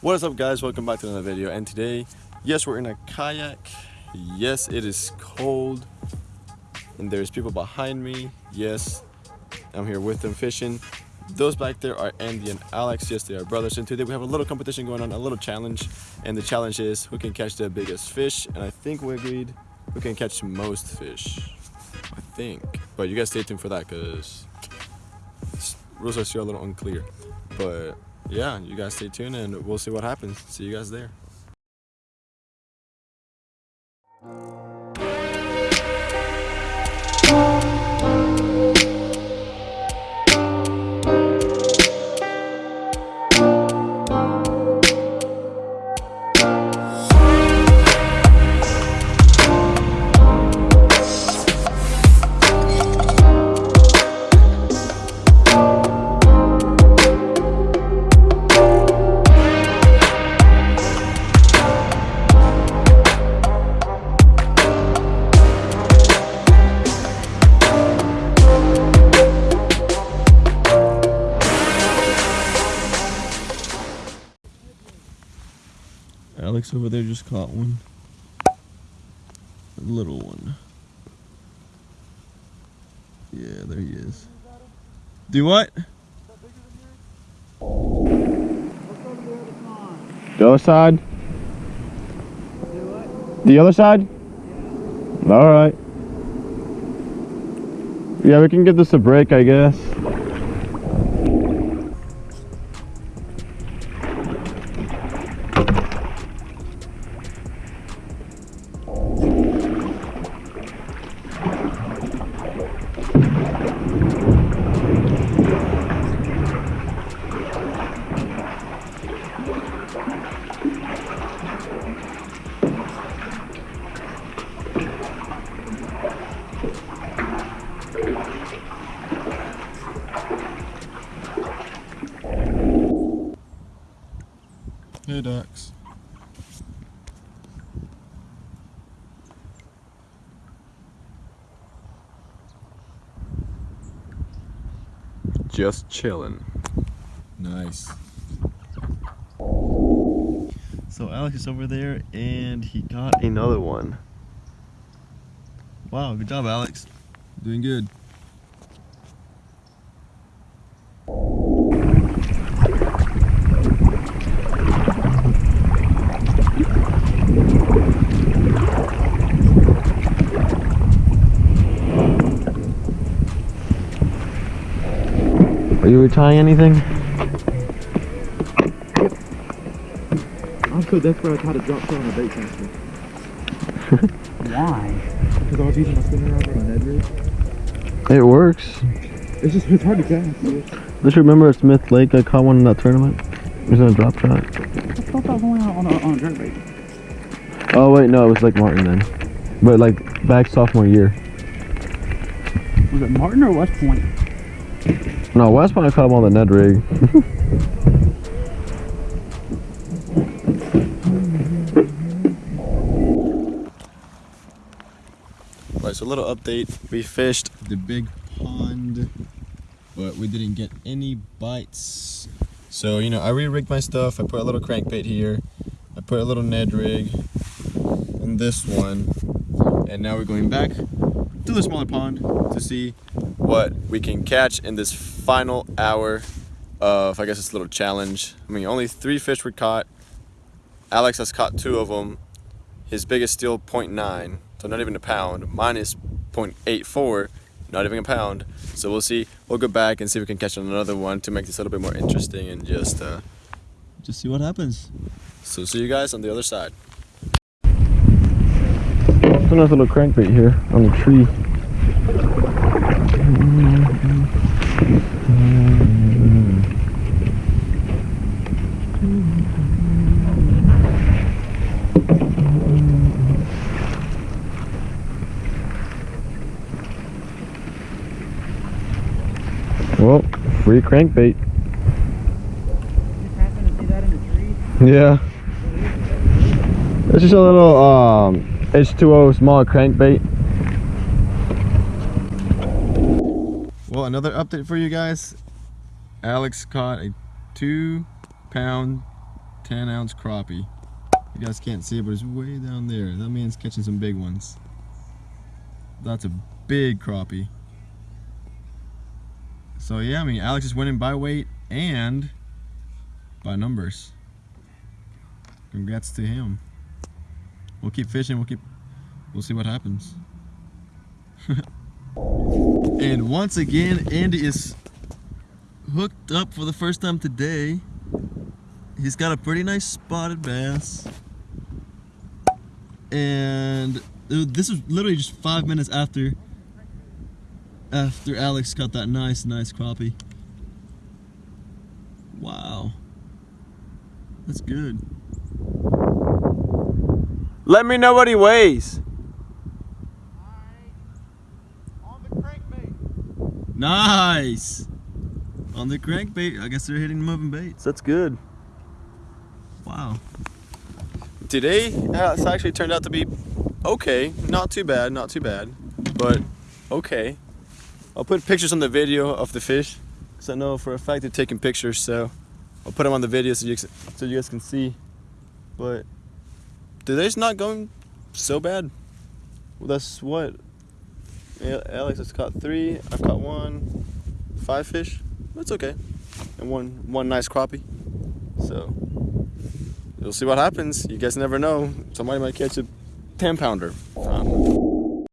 What is up guys, welcome back to another video and today, yes we're in a kayak, yes it is cold and there's people behind me, yes I'm here with them fishing. Those back there are Andy and Alex, yes they are brothers and today we have a little competition going on, a little challenge and the challenge is who can catch the biggest fish and I think we agreed who can catch most fish, I think. But you guys stay tuned for that because rules are still a little unclear but yeah, you guys stay tuned and we'll see what happens. See you guys there. Alex over there just caught one. A little one. Yeah, there he is. Do what? The other side? The other side? Alright. Yeah, we can give this a break, I guess. Hey ducks. Just chilling. Nice. So Alex is over there and he got another one. Wow, good job Alex. Doing good. Are you retying anything? Cool, that's where I tried to drop shot on a bait caster. Why? Because I was using my spinner rod on rig. It works. It's just, it's hard to cast. Dude. Just remember at Smith Lake I caught one in that tournament. It was in a drop shot. I thought that was only on a, on a bait. Oh wait, no, it was like Martin then. But like back sophomore year. Was it Martin or West Point? No, West I caught him on the Ned rig. Right, so a little update. We fished the big pond, but we didn't get any bites. So, you know, I re-rigged my stuff. I put a little crankbait here. I put a little Ned rig in this one. And now we're going back to the smaller pond to see what we can catch in this final hour of, I guess, this little challenge. I mean, only three fish were caught. Alex has caught two of them. His biggest still 0.9, so not even a pound. Mine is 0.84, not even a pound. So we'll see. We'll go back and see if we can catch another one to make this a little bit more interesting and just uh, just see what happens. So see you guys on the other side. There's a nice little crankbait here on the tree. Well, free crankbait. Yeah. It's just a little um, H2O small crankbait. Well, another update for you guys. Alex caught a two pound 10 ounce crappie. You guys can't see it, but it's way down there. That man's catching some big ones. That's a big crappie. So yeah, I mean, Alex is winning by weight and by numbers. Congrats to him. We'll keep fishing. We'll keep. We'll see what happens. and once again, Andy is hooked up for the first time today. He's got a pretty nice spotted bass. And uh, this was literally just five minutes after after Alex got that nice, nice crappie. Wow. That's good. Let me know what he weighs. Nice. On the crankbait. I guess they're hitting moving baits. That's good. Wow. Today, uh, it's actually turned out to be okay. Not too bad, not too bad. But okay. I'll put pictures on the video of the fish. Because I know for a fact they're taking pictures, so I'll put them on the video so you, so you guys can see. But today's not going so bad. Well, that's what Alex has caught three. I've caught one. Five fish. That's okay. And one one nice crappie. So you'll see what happens. You guys never know. Somebody might catch a 10 pounder. Um,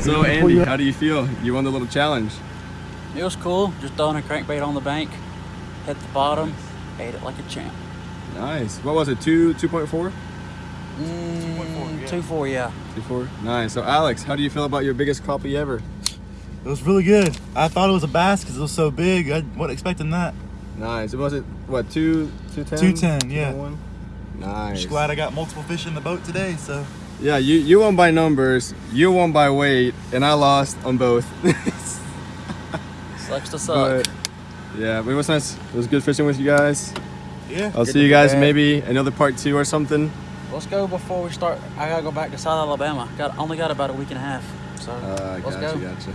So Andy, how do you feel? You won the little challenge. It was cool, just throwing a crankbait on the bank, hit the bottom, ate it like a champ. Nice. What was it, two, 2.4? Mm, two four, yeah. Two four. Nice. So Alex, how do you feel about your biggest crappie ever? It was really good. I thought it was a bass because it was so big. I wasn't expecting that. Nice. It was it what two two ten? Two ten, yeah. Nice. Just glad I got multiple fish in the boat today. So. Yeah, you you won by numbers, you won by weight, and I lost on both. Sucks to suck. But, yeah, but it was nice. It was good fishing with you guys. Yeah. I'll see you guys maybe another part two or something. Let's go before we start. I gotta go back to South Alabama. Got only got about a week and a half. So uh, let's gotcha, go. Gotcha.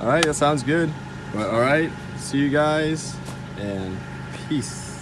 All right, that sounds good. But all right, see you guys and peace.